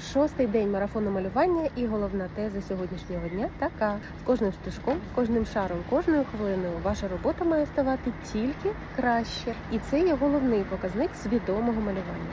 Шостий день марафону малювання і головна теза сьогоднішнього дня така: з кожним стежком, кожним шаром, кожною хвилиною ваша робота має ставати тільки краще, і це є головний показник свідомого малювання.